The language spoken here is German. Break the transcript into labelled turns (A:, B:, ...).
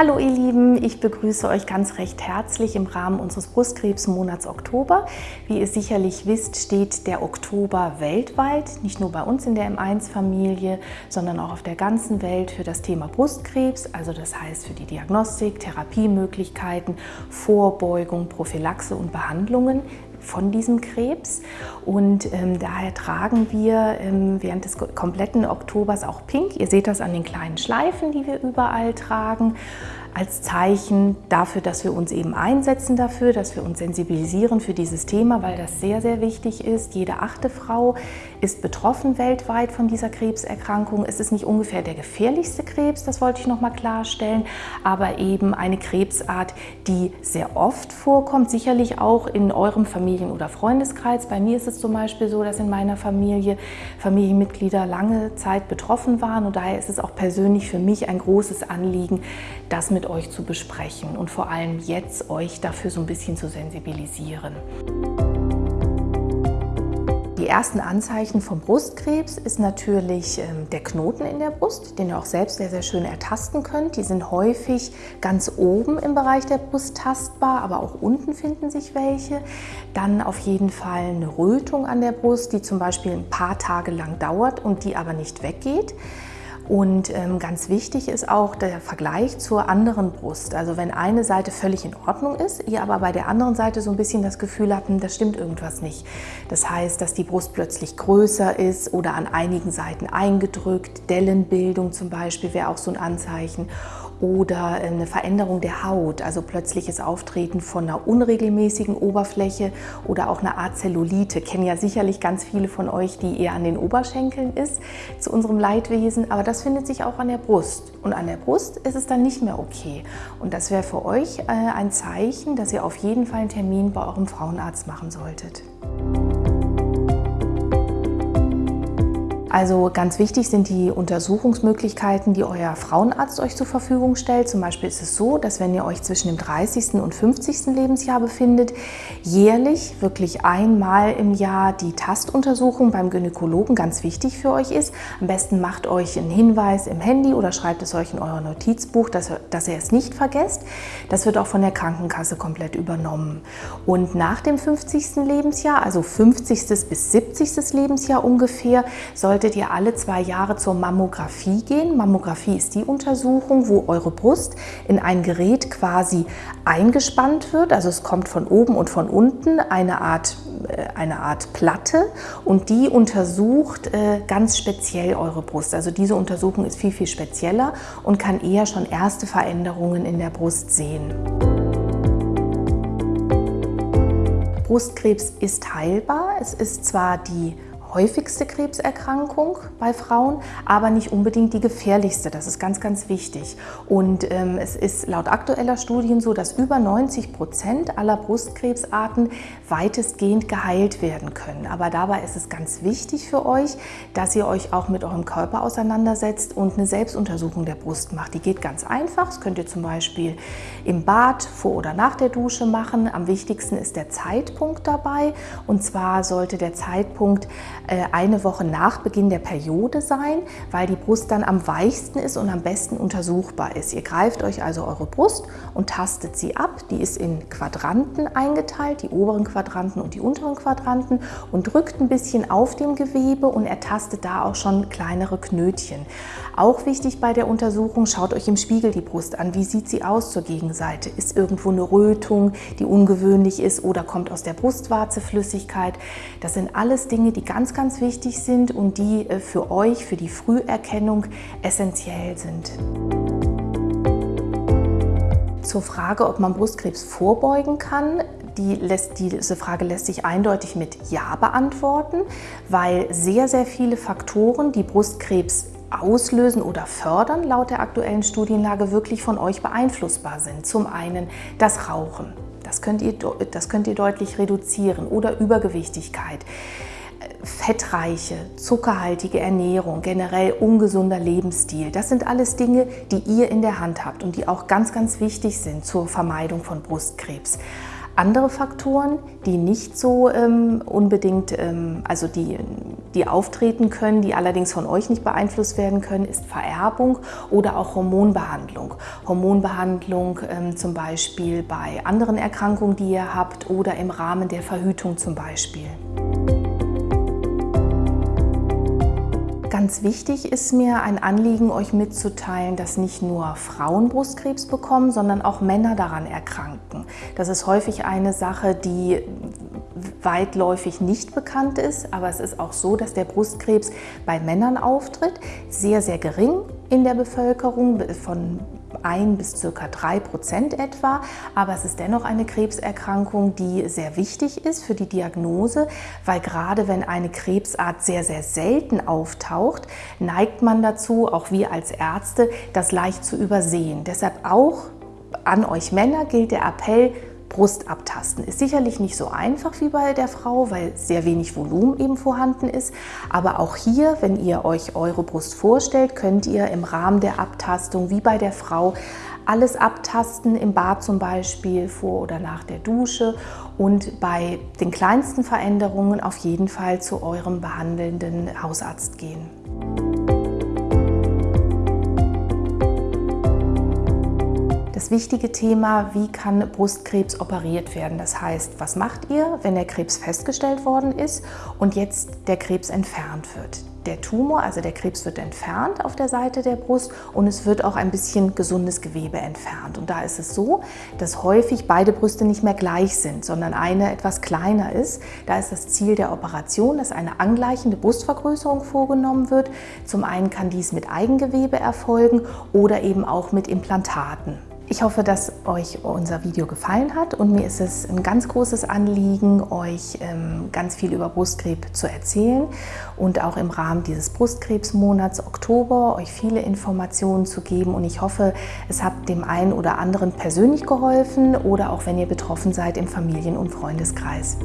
A: Hallo ihr Lieben, ich begrüße euch ganz recht herzlich im Rahmen unseres Brustkrebsmonats Oktober. Wie ihr sicherlich wisst, steht der Oktober weltweit, nicht nur bei uns in der M1-Familie, sondern auch auf der ganzen Welt für das Thema Brustkrebs, also das heißt für die Diagnostik, Therapiemöglichkeiten, Vorbeugung, Prophylaxe und Behandlungen von diesem Krebs und ähm, daher tragen wir ähm, während des kompletten Oktobers auch Pink. Ihr seht das an den kleinen Schleifen, die wir überall tragen als Zeichen dafür, dass wir uns eben einsetzen dafür, dass wir uns sensibilisieren für dieses Thema, weil das sehr, sehr wichtig ist. Jede achte Frau ist betroffen weltweit von dieser Krebserkrankung. Es ist nicht ungefähr der gefährlichste Krebs, das wollte ich noch mal klarstellen, aber eben eine Krebsart, die sehr oft vorkommt, sicherlich auch in eurem Familien- oder Freundeskreis. Bei mir ist es zum Beispiel so, dass in meiner Familie Familienmitglieder lange Zeit betroffen waren und daher ist es auch persönlich für mich ein großes Anliegen, das mit euch zu besprechen und vor allem jetzt euch dafür so ein bisschen zu sensibilisieren. Die ersten Anzeichen vom Brustkrebs ist natürlich ähm, der Knoten in der Brust, den ihr auch selbst sehr, sehr schön ertasten könnt. Die sind häufig ganz oben im Bereich der Brust tastbar, aber auch unten finden sich welche. Dann auf jeden Fall eine Rötung an der Brust, die zum Beispiel ein paar Tage lang dauert und die aber nicht weggeht. Und ähm, ganz wichtig ist auch der Vergleich zur anderen Brust. Also wenn eine Seite völlig in Ordnung ist, ihr aber bei der anderen Seite so ein bisschen das Gefühl habt, hm, das stimmt irgendwas nicht. Das heißt, dass die Brust plötzlich größer ist oder an einigen Seiten eingedrückt, Dellenbildung zum Beispiel wäre auch so ein Anzeichen oder eine Veränderung der Haut, also plötzliches Auftreten von einer unregelmäßigen Oberfläche oder auch einer Art Zellulite. Kennen ja sicherlich ganz viele von euch, die eher an den Oberschenkeln ist, zu unserem Leidwesen, aber das findet sich auch an der Brust. Und an der Brust ist es dann nicht mehr okay. Und das wäre für euch äh, ein Zeichen, dass ihr auf jeden Fall einen Termin bei eurem Frauenarzt machen solltet. Also ganz wichtig sind die Untersuchungsmöglichkeiten, die euer Frauenarzt euch zur Verfügung stellt. Zum Beispiel ist es so, dass wenn ihr euch zwischen dem 30. und 50. Lebensjahr befindet, jährlich wirklich einmal im Jahr die Tastuntersuchung beim Gynäkologen ganz wichtig für euch ist. Am besten macht euch einen Hinweis im Handy oder schreibt es euch in euer Notizbuch, dass, dass ihr es nicht vergesst. Das wird auch von der Krankenkasse komplett übernommen. Und nach dem 50. Lebensjahr, also 50. bis 70. Lebensjahr ungefähr, soll solltet ihr alle zwei Jahre zur Mammographie gehen. Mammographie ist die Untersuchung, wo eure Brust in ein Gerät quasi eingespannt wird. Also es kommt von oben und von unten eine Art, äh, eine Art Platte und die untersucht äh, ganz speziell eure Brust. Also diese Untersuchung ist viel, viel spezieller und kann eher schon erste Veränderungen in der Brust sehen. Brustkrebs ist heilbar. Es ist zwar die häufigste Krebserkrankung bei Frauen, aber nicht unbedingt die gefährlichste. Das ist ganz, ganz wichtig. Und ähm, es ist laut aktueller Studien so, dass über 90 Prozent aller Brustkrebsarten weitestgehend geheilt werden können. Aber dabei ist es ganz wichtig für euch, dass ihr euch auch mit eurem Körper auseinandersetzt und eine Selbstuntersuchung der Brust macht. Die geht ganz einfach. Das könnt ihr zum Beispiel im Bad vor oder nach der Dusche machen. Am wichtigsten ist der Zeitpunkt dabei. Und zwar sollte der Zeitpunkt eine Woche nach Beginn der Periode sein, weil die Brust dann am weichsten ist und am besten untersuchbar ist. Ihr greift euch also eure Brust und tastet sie ab. Die ist in Quadranten eingeteilt, die oberen Quadranten und die unteren Quadranten und drückt ein bisschen auf dem Gewebe und ertastet da auch schon kleinere Knötchen. Auch wichtig bei der Untersuchung, schaut euch im Spiegel die Brust an. Wie sieht sie aus zur Gegenseite? Ist irgendwo eine Rötung, die ungewöhnlich ist oder kommt aus der Brustwarze Flüssigkeit? Das sind alles Dinge, die ganz, ganz wichtig sind und die äh, für euch, für die Früherkennung essentiell sind. Zur Frage, ob man Brustkrebs vorbeugen kann, die lässt, diese Frage lässt sich eindeutig mit Ja beantworten, weil sehr, sehr viele Faktoren, die Brustkrebs auslösen oder fördern, laut der aktuellen Studienlage wirklich von euch beeinflussbar sind. Zum einen das Rauchen, das könnt ihr, das könnt ihr deutlich reduzieren oder Übergewichtigkeit fettreiche, zuckerhaltige Ernährung, generell ungesunder Lebensstil. Das sind alles Dinge, die ihr in der Hand habt und die auch ganz, ganz wichtig sind zur Vermeidung von Brustkrebs. Andere Faktoren, die nicht so ähm, unbedingt, ähm, also die, die auftreten können, die allerdings von euch nicht beeinflusst werden können, ist Vererbung oder auch Hormonbehandlung. Hormonbehandlung ähm, zum Beispiel bei anderen Erkrankungen, die ihr habt oder im Rahmen der Verhütung zum Beispiel. Ganz wichtig ist mir ein Anliegen, euch mitzuteilen, dass nicht nur Frauen Brustkrebs bekommen, sondern auch Männer daran erkranken. Das ist häufig eine Sache, die weitläufig nicht bekannt ist, aber es ist auch so, dass der Brustkrebs bei Männern auftritt, sehr, sehr gering in der Bevölkerung, von 1 bis circa 3 Prozent etwa, aber es ist dennoch eine Krebserkrankung, die sehr wichtig ist für die Diagnose, weil gerade wenn eine Krebsart sehr, sehr selten auftaucht, neigt man dazu, auch wir als Ärzte, das leicht zu übersehen. Deshalb auch an euch Männer gilt der Appell, Brust abtasten. Ist sicherlich nicht so einfach wie bei der Frau, weil sehr wenig Volumen eben vorhanden ist. Aber auch hier, wenn ihr euch eure Brust vorstellt, könnt ihr im Rahmen der Abtastung wie bei der Frau alles abtasten, im Bad zum Beispiel, vor oder nach der Dusche und bei den kleinsten Veränderungen auf jeden Fall zu eurem behandelnden Hausarzt gehen. Das wichtige Thema, wie kann Brustkrebs operiert werden? Das heißt, was macht ihr, wenn der Krebs festgestellt worden ist und jetzt der Krebs entfernt wird? Der Tumor, also der Krebs wird entfernt auf der Seite der Brust und es wird auch ein bisschen gesundes Gewebe entfernt. Und da ist es so, dass häufig beide Brüste nicht mehr gleich sind, sondern eine etwas kleiner ist. Da ist das Ziel der Operation, dass eine angleichende Brustvergrößerung vorgenommen wird. Zum einen kann dies mit Eigengewebe erfolgen oder eben auch mit Implantaten. Ich hoffe, dass euch unser Video gefallen hat und mir ist es ein ganz großes Anliegen, euch ähm, ganz viel über Brustkrebs zu erzählen und auch im Rahmen dieses Brustkrebsmonats Oktober euch viele Informationen zu geben und ich hoffe, es hat dem einen oder anderen persönlich geholfen oder auch wenn ihr betroffen seid im Familien- und Freundeskreis.